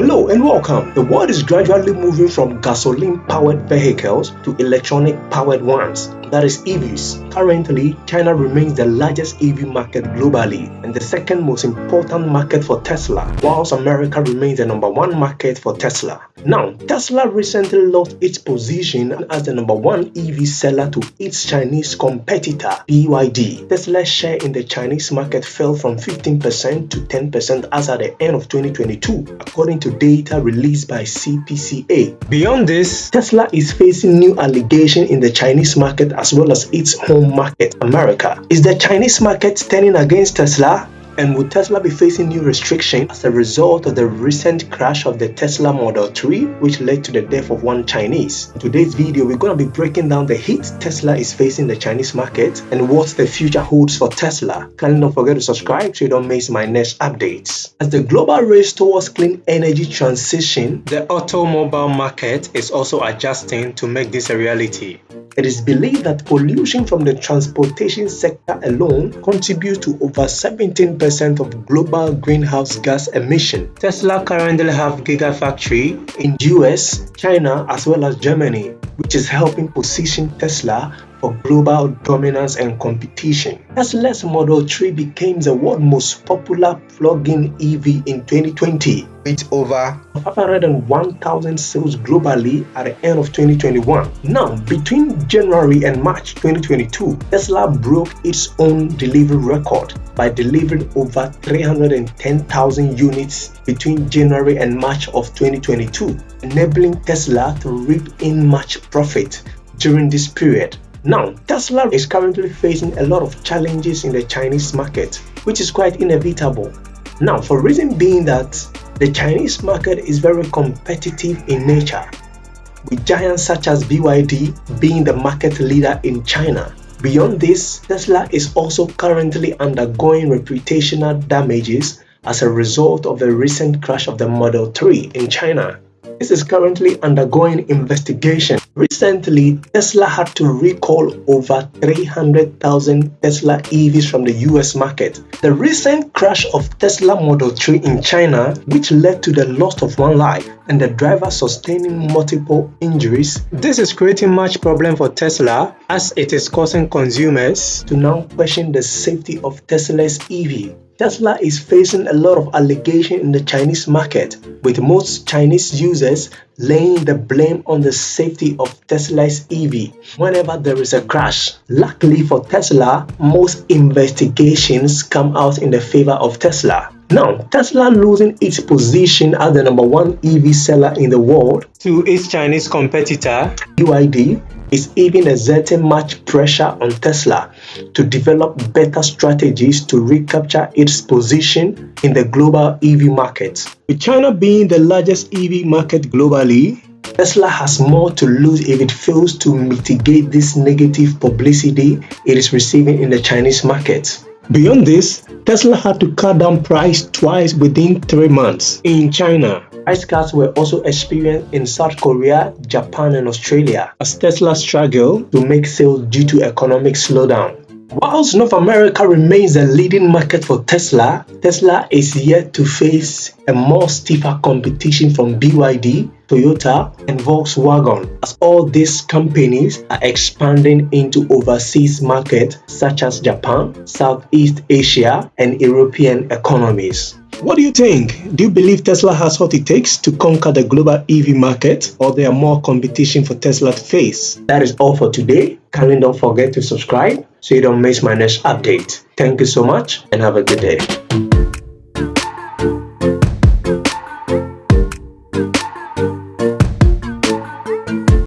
Hello and welcome. The world is gradually moving from gasoline powered vehicles to electronic powered ones that is EVs. Currently, China remains the largest EV market globally and the second most important market for Tesla, whilst America remains the number one market for Tesla. Now, Tesla recently lost its position as the number one EV seller to its Chinese competitor, BYD. Tesla's share in the Chinese market fell from 15% to 10% as at the end of 2022, according to data released by CPCA. Beyond this, Tesla is facing new allegations in the Chinese market as well as its home market, America. Is the Chinese market turning against Tesla? And will Tesla be facing new restrictions as a result of the recent crash of the Tesla Model 3, which led to the death of one Chinese? In today's video, we're going to be breaking down the hit Tesla is facing the Chinese market and what the future holds for Tesla. Kindly don't forget to subscribe so you don't miss my next updates. As the global race towards clean energy transition, the automobile market is also adjusting to make this a reality. It is believed that pollution from the transportation sector alone contributes to over 17% of global greenhouse gas emission. Tesla currently have gigafactory in US, China as well as Germany, which is helping position Tesla for global dominance and competition. Tesla's Model 3 became the world's most popular plug-in EV in 2020 with over 501,000 sales globally at the end of 2021. Now, between January and March 2022, Tesla broke its own delivery record by delivering over 310,000 units between January and March of 2022, enabling Tesla to reap in much profit during this period. Now, Tesla is currently facing a lot of challenges in the Chinese market, which is quite inevitable. Now, for reason being that the Chinese market is very competitive in nature, with giants such as BYD being the market leader in China. Beyond this, Tesla is also currently undergoing reputational damages as a result of the recent crash of the Model 3 in China. This is currently undergoing investigation. Recently, Tesla had to recall over 300,000 Tesla EVs from the US market. The recent crash of Tesla Model 3 in China, which led to the loss of one life and the driver sustaining multiple injuries, this is creating much problem for Tesla as it is causing consumers to now question the safety of Tesla's EV. Tesla is facing a lot of allegation in the Chinese market, with most Chinese users laying the blame on the safety of Tesla's EV whenever there is a crash. Luckily for Tesla, most investigations come out in the favor of Tesla. Now, Tesla losing its position as the number one EV seller in the world to its Chinese competitor, BYD, is even exerting much pressure on Tesla to develop better strategies to recapture its position in the global EV market. With China being the largest EV market globally, Tesla has more to lose if it fails to mitigate this negative publicity it is receiving in the Chinese market. Beyond this, Tesla had to cut down price twice within three months in China Price cuts were also experienced in South Korea, Japan, and Australia as Tesla struggled to make sales due to economic slowdown. Whilst North America remains the leading market for Tesla, Tesla is yet to face a more stiffer competition from BYD, Toyota, and Volkswagen as all these companies are expanding into overseas markets such as Japan, Southeast Asia, and European economies. What do you think? Do you believe Tesla has what it takes to conquer the global EV market or there are more competition for Tesla to face? That is all for today. Kindly don't forget to subscribe so you don't miss my next update. Thank you so much and have a good day.